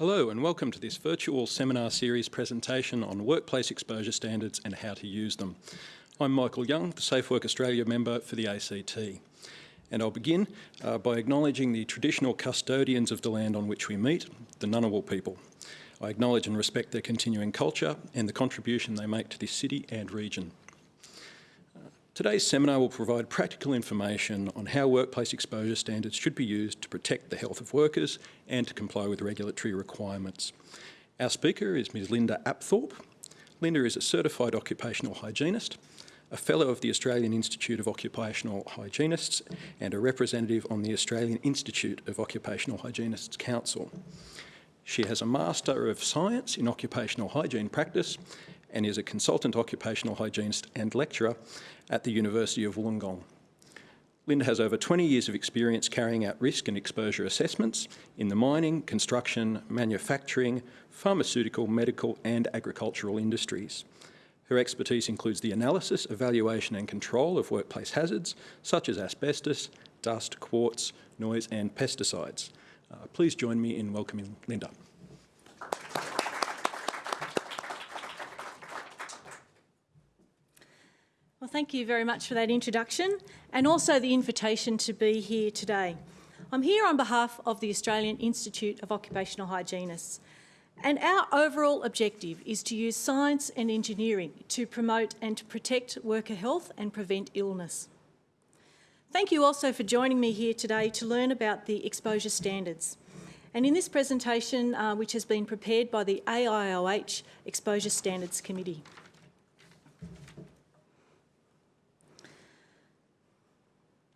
Hello and welcome to this virtual seminar series presentation on workplace exposure standards and how to use them. I'm Michael Young, the Safe Work Australia member for the ACT. And I'll begin uh, by acknowledging the traditional custodians of the land on which we meet, the Ngunnawal people. I acknowledge and respect their continuing culture and the contribution they make to this city and region. Today's seminar will provide practical information on how workplace exposure standards should be used to protect the health of workers and to comply with regulatory requirements. Our speaker is Ms Linda Apthorpe. Linda is a certified occupational hygienist, a fellow of the Australian Institute of Occupational Hygienists and a representative on the Australian Institute of Occupational Hygienists Council. She has a Master of Science in Occupational Hygiene Practice and is a consultant occupational hygienist and lecturer at the University of Wollongong. Linda has over 20 years of experience carrying out risk and exposure assessments in the mining, construction, manufacturing, pharmaceutical, medical and agricultural industries. Her expertise includes the analysis, evaluation and control of workplace hazards such as asbestos, dust, quartz, noise and pesticides. Uh, please join me in welcoming Linda. Thank you very much for that introduction and also the invitation to be here today. I'm here on behalf of the Australian Institute of Occupational Hygienists and our overall objective is to use science and engineering to promote and to protect worker health and prevent illness. Thank you also for joining me here today to learn about the exposure standards. And in this presentation, uh, which has been prepared by the AIOH Exposure Standards Committee.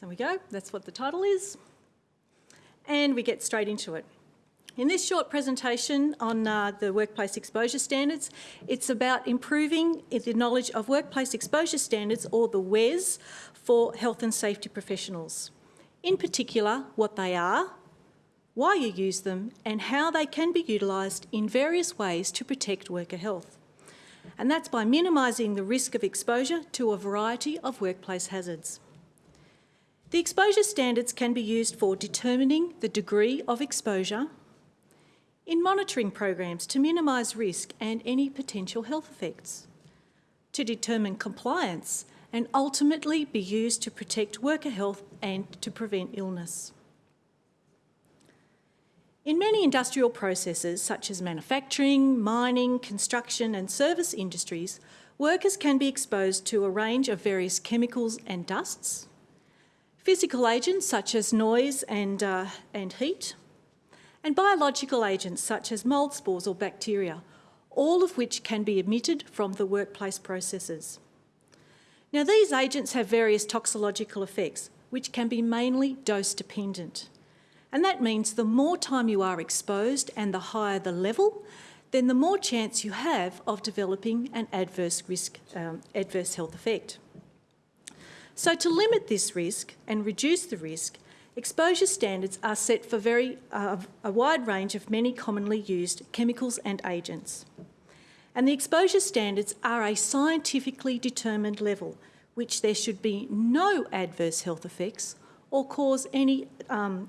There we go, that's what the title is. And we get straight into it. In this short presentation on uh, the workplace exposure standards, it's about improving the knowledge of workplace exposure standards, or the WES, for health and safety professionals. In particular, what they are, why you use them, and how they can be utilised in various ways to protect worker health. And that's by minimising the risk of exposure to a variety of workplace hazards. The exposure standards can be used for determining the degree of exposure, in monitoring programs to minimise risk and any potential health effects, to determine compliance and ultimately be used to protect worker health and to prevent illness. In many industrial processes such as manufacturing, mining, construction and service industries, workers can be exposed to a range of various chemicals and dusts, physical agents such as noise and, uh, and heat, and biological agents such as mould spores or bacteria, all of which can be emitted from the workplace processes. Now these agents have various toxicological effects, which can be mainly dose dependent. And that means the more time you are exposed and the higher the level, then the more chance you have of developing an adverse risk, um, adverse health effect. So to limit this risk and reduce the risk, exposure standards are set for very, uh, a wide range of many commonly used chemicals and agents. And the exposure standards are a scientifically determined level, which there should be no adverse health effects or cause any um,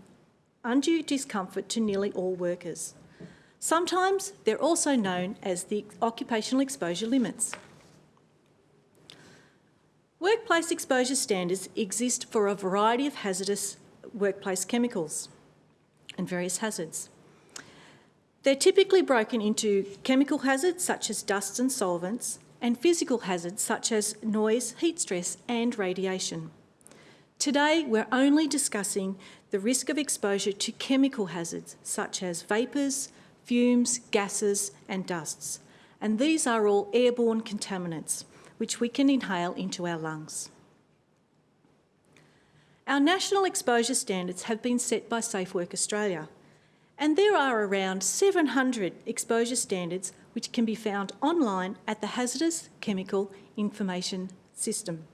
undue discomfort to nearly all workers. Sometimes they're also known as the occupational exposure limits. Workplace exposure standards exist for a variety of hazardous workplace chemicals and various hazards. They're typically broken into chemical hazards such as dusts and solvents and physical hazards such as noise, heat stress and radiation. Today we're only discussing the risk of exposure to chemical hazards such as vapours, fumes, gases and dusts. And these are all airborne contaminants which we can inhale into our lungs. Our national exposure standards have been set by Safe Work Australia, and there are around 700 exposure standards which can be found online at the Hazardous Chemical Information System,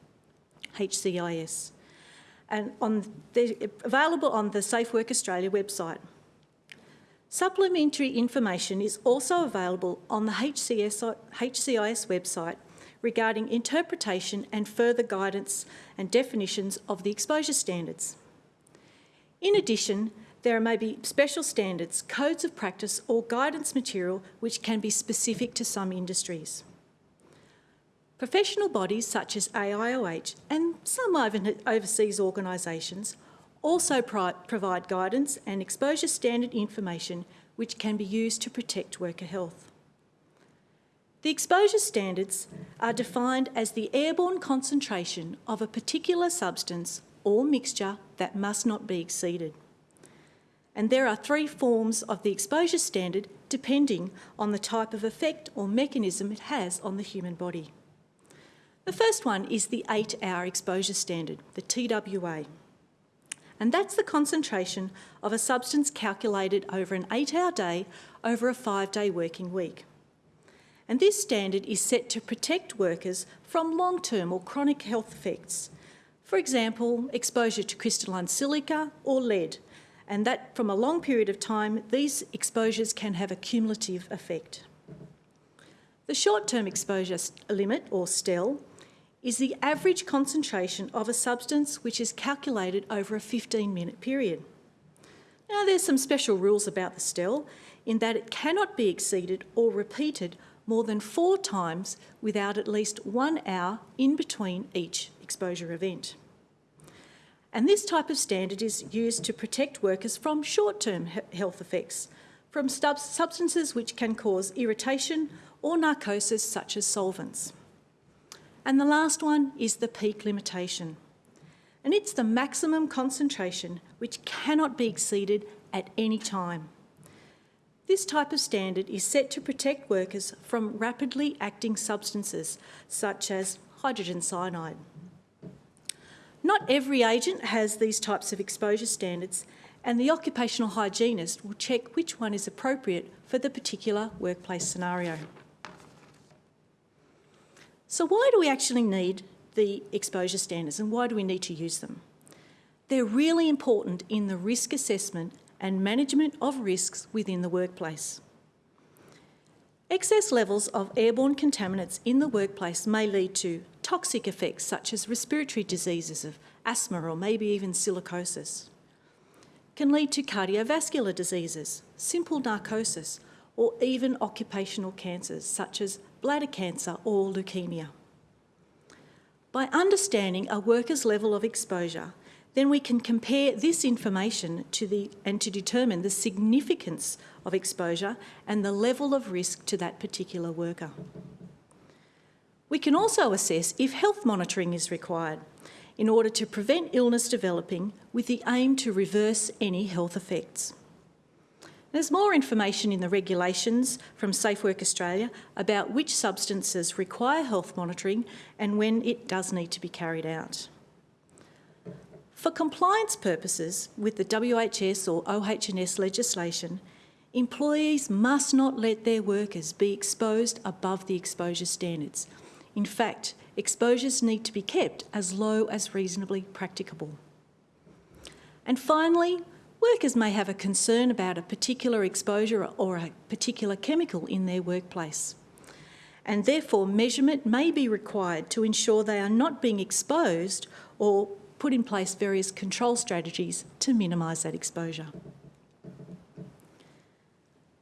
HCIS, and on the, available on the Safe Work Australia website. Supplementary information is also available on the HCS, HCIS website regarding interpretation and further guidance and definitions of the exposure standards. In addition, there may be special standards, codes of practice or guidance material which can be specific to some industries. Professional bodies such as AIOH and some overseas organisations also provide guidance and exposure standard information which can be used to protect worker health. The exposure standards are defined as the airborne concentration of a particular substance or mixture that must not be exceeded. And there are three forms of the exposure standard depending on the type of effect or mechanism it has on the human body. The first one is the eight hour exposure standard, the TWA. And that's the concentration of a substance calculated over an eight hour day over a five day working week. And this standard is set to protect workers from long term or chronic health effects. For example, exposure to crystalline silica or lead, and that from a long period of time, these exposures can have a cumulative effect. The short term exposure limit, or STEL, is the average concentration of a substance which is calculated over a 15 minute period. Now, there's some special rules about the STEL in that it cannot be exceeded or repeated more than four times without at least one hour in between each exposure event. And this type of standard is used to protect workers from short term health effects, from substances which can cause irritation or narcosis, such as solvents. And the last one is the peak limitation. And it's the maximum concentration which cannot be exceeded at any time. This type of standard is set to protect workers from rapidly acting substances such as hydrogen cyanide. Not every agent has these types of exposure standards and the occupational hygienist will check which one is appropriate for the particular workplace scenario. So why do we actually need the exposure standards and why do we need to use them? They're really important in the risk assessment and management of risks within the workplace. Excess levels of airborne contaminants in the workplace may lead to toxic effects such as respiratory diseases of asthma or maybe even silicosis. Can lead to cardiovascular diseases, simple narcosis, or even occupational cancers such as bladder cancer or leukemia. By understanding a worker's level of exposure, then we can compare this information to the, and to determine the significance of exposure and the level of risk to that particular worker. We can also assess if health monitoring is required in order to prevent illness developing with the aim to reverse any health effects. There's more information in the regulations from Safe Work Australia about which substances require health monitoring and when it does need to be carried out. For compliance purposes with the WHS or OHS legislation, employees must not let their workers be exposed above the exposure standards. In fact, exposures need to be kept as low as reasonably practicable. And finally, Workers may have a concern about a particular exposure or a particular chemical in their workplace. And therefore, measurement may be required to ensure they are not being exposed or put in place various control strategies to minimise that exposure.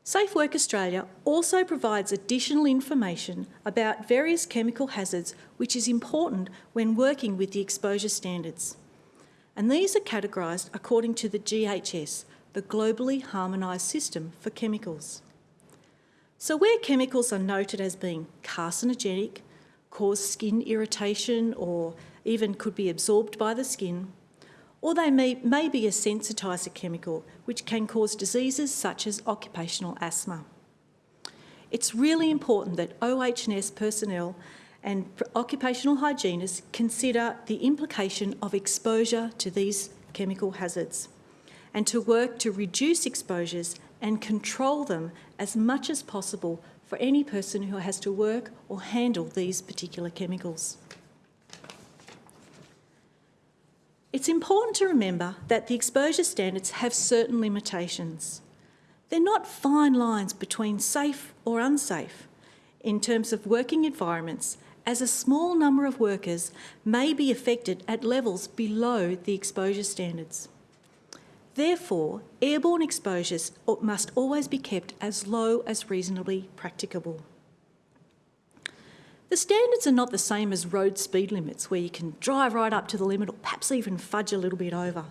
Safe Work Australia also provides additional information about various chemical hazards which is important when working with the exposure standards and these are categorised according to the GHS, the Globally Harmonised System for Chemicals. So where chemicals are noted as being carcinogenic, cause skin irritation or even could be absorbed by the skin, or they may, may be a sensitiser chemical which can cause diseases such as occupational asthma. It's really important that OH&S personnel and occupational hygienists consider the implication of exposure to these chemical hazards and to work to reduce exposures and control them as much as possible for any person who has to work or handle these particular chemicals. It's important to remember that the exposure standards have certain limitations. They're not fine lines between safe or unsafe in terms of working environments as a small number of workers may be affected at levels below the exposure standards. Therefore, airborne exposures must always be kept as low as reasonably practicable. The standards are not the same as road speed limits where you can drive right up to the limit or perhaps even fudge a little bit over.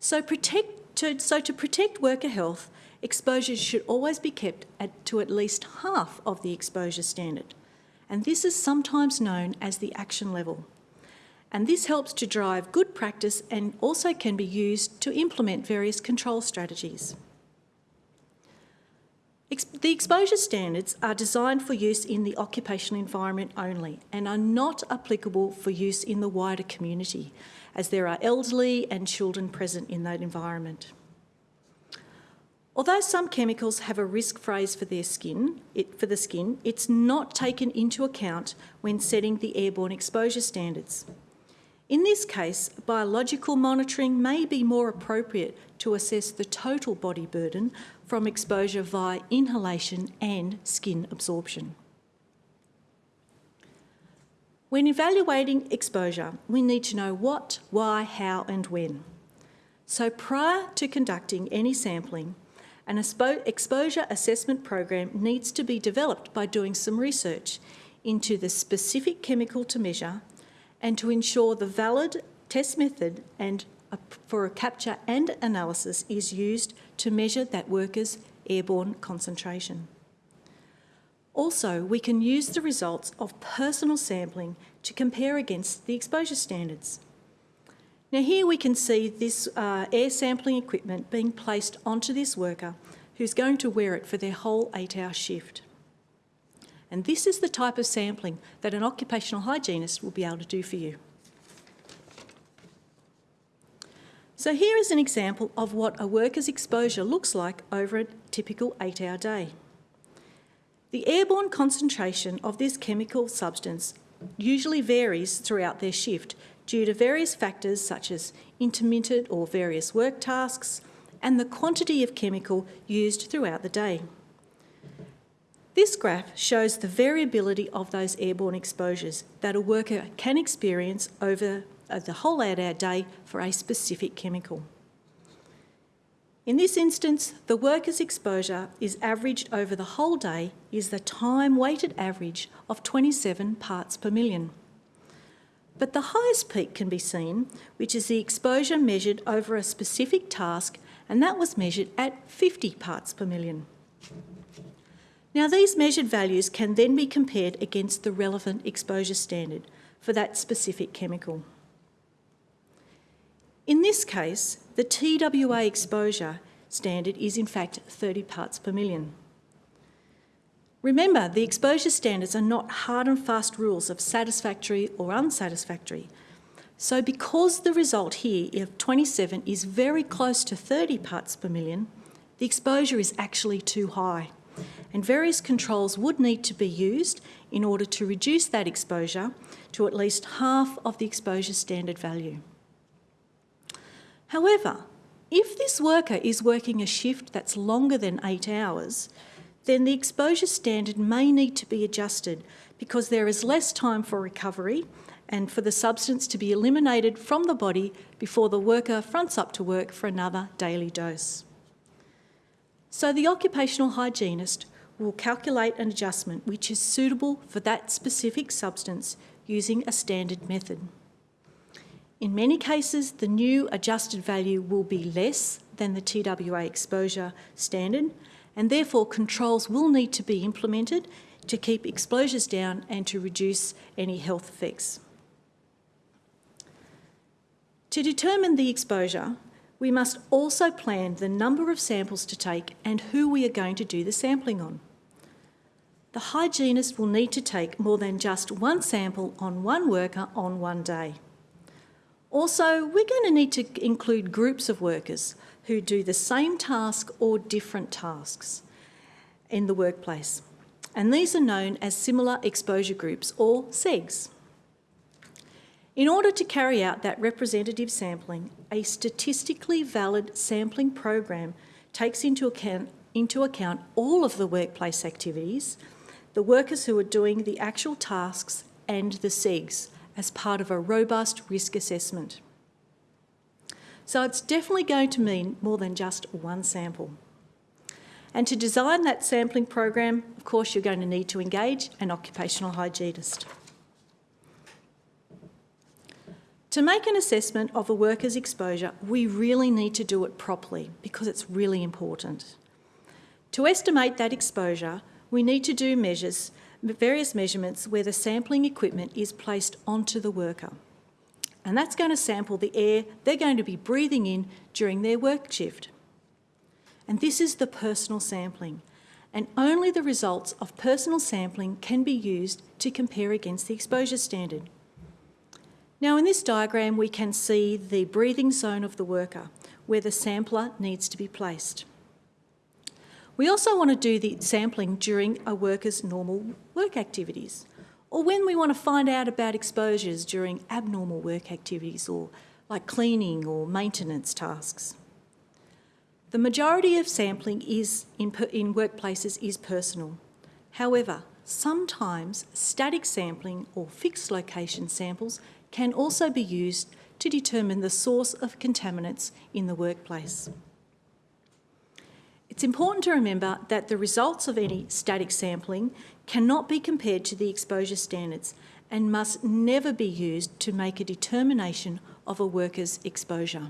So, protect, to, so to protect worker health, exposures should always be kept at, to at least half of the exposure standard. And this is sometimes known as the action level and this helps to drive good practice and also can be used to implement various control strategies. The exposure standards are designed for use in the occupational environment only and are not applicable for use in the wider community as there are elderly and children present in that environment. Although some chemicals have a risk phrase for their skin, it, for the skin, it's not taken into account when setting the airborne exposure standards. In this case, biological monitoring may be more appropriate to assess the total body burden from exposure via inhalation and skin absorption. When evaluating exposure, we need to know what, why, how and when. So prior to conducting any sampling, an exposure assessment program needs to be developed by doing some research into the specific chemical to measure and to ensure the valid test method and a, for a capture and analysis is used to measure that worker's airborne concentration. Also, we can use the results of personal sampling to compare against the exposure standards. Now here we can see this uh, air sampling equipment being placed onto this worker who's going to wear it for their whole eight hour shift. And this is the type of sampling that an occupational hygienist will be able to do for you. So here is an example of what a worker's exposure looks like over a typical eight hour day. The airborne concentration of this chemical substance usually varies throughout their shift due to various factors such as intermittent or various work tasks and the quantity of chemical used throughout the day. This graph shows the variability of those airborne exposures that a worker can experience over uh, the whole eight-hour day for a specific chemical. In this instance, the worker's exposure is averaged over the whole day is the time-weighted average of 27 parts per million. But the highest peak can be seen, which is the exposure measured over a specific task, and that was measured at 50 parts per million. Now, these measured values can then be compared against the relevant exposure standard for that specific chemical. In this case, the TWA exposure standard is in fact 30 parts per million. Remember, the exposure standards are not hard and fast rules of satisfactory or unsatisfactory. So because the result here of 27 is very close to 30 parts per million, the exposure is actually too high and various controls would need to be used in order to reduce that exposure to at least half of the exposure standard value. However, if this worker is working a shift that's longer than eight hours, then the exposure standard may need to be adjusted because there is less time for recovery and for the substance to be eliminated from the body before the worker fronts up to work for another daily dose. So the occupational hygienist will calculate an adjustment which is suitable for that specific substance using a standard method. In many cases, the new adjusted value will be less than the TWA exposure standard, and therefore controls will need to be implemented to keep exposures down and to reduce any health effects. To determine the exposure, we must also plan the number of samples to take and who we are going to do the sampling on. The hygienist will need to take more than just one sample on one worker on one day. Also, we're going to need to include groups of workers who do the same task or different tasks in the workplace. And these are known as similar exposure groups or SEGs. In order to carry out that representative sampling, a statistically valid sampling program takes into account, into account all of the workplace activities, the workers who are doing the actual tasks and the SEGs as part of a robust risk assessment. So it's definitely going to mean more than just one sample. And to design that sampling program, of course, you're going to need to engage an occupational hygienist. To make an assessment of a worker's exposure, we really need to do it properly because it's really important. To estimate that exposure, we need to do measures, various measurements where the sampling equipment is placed onto the worker. And that's going to sample the air they're going to be breathing in during their work shift. And this is the personal sampling. And only the results of personal sampling can be used to compare against the exposure standard. Now in this diagram we can see the breathing zone of the worker where the sampler needs to be placed. We also want to do the sampling during a worker's normal work activities or when we want to find out about exposures during abnormal work activities or like cleaning or maintenance tasks. The majority of sampling is in, in workplaces is personal. However, sometimes static sampling or fixed location samples can also be used to determine the source of contaminants in the workplace. It's important to remember that the results of any static sampling cannot be compared to the exposure standards and must never be used to make a determination of a worker's exposure.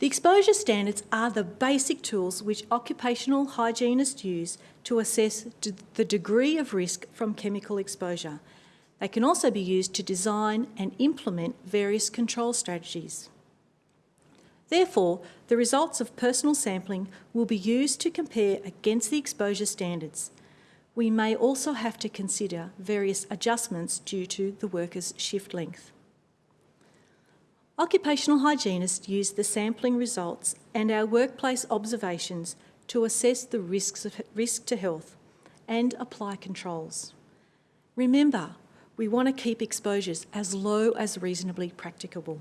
The exposure standards are the basic tools which occupational hygienists use to assess the degree of risk from chemical exposure they can also be used to design and implement various control strategies. Therefore, the results of personal sampling will be used to compare against the exposure standards. We may also have to consider various adjustments due to the worker's shift length. Occupational hygienists use the sampling results and our workplace observations to assess the risks of risk to health and apply controls. Remember, we want to keep exposures as low as reasonably practicable.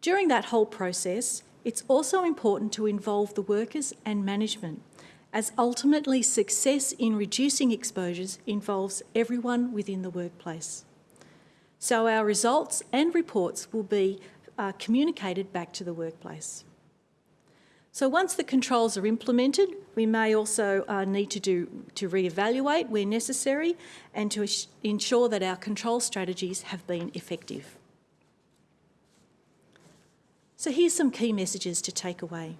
During that whole process, it's also important to involve the workers and management, as ultimately success in reducing exposures involves everyone within the workplace. So our results and reports will be uh, communicated back to the workplace. So once the controls are implemented, we may also uh, need to, do, to re-evaluate where necessary and to ensure that our control strategies have been effective. So here's some key messages to take away.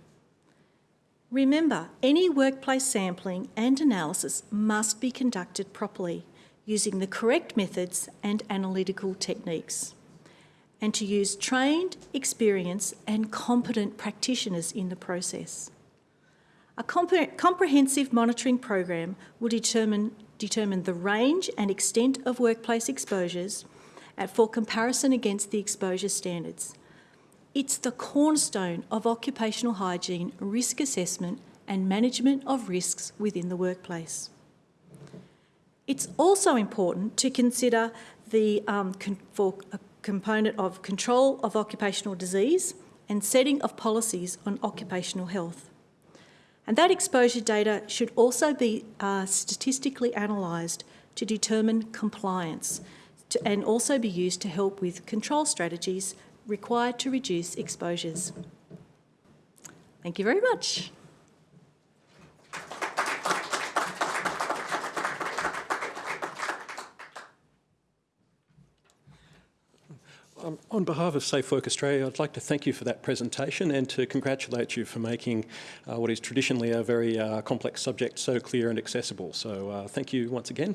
Remember, any workplace sampling and analysis must be conducted properly using the correct methods and analytical techniques and to use trained, experienced and competent practitioners in the process. A compre comprehensive monitoring program will determine, determine the range and extent of workplace exposures for comparison against the exposure standards. It's the cornerstone of occupational hygiene risk assessment and management of risks within the workplace. It's also important to consider the, um, for component of control of occupational disease and setting of policies on occupational health. And that exposure data should also be uh, statistically analysed to determine compliance to, and also be used to help with control strategies required to reduce exposures. Thank you very much. Um, on behalf of Safe Work Australia, I'd like to thank you for that presentation and to congratulate you for making uh, what is traditionally a very uh, complex subject so clear and accessible. So uh, thank you once again.